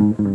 Mm-hmm.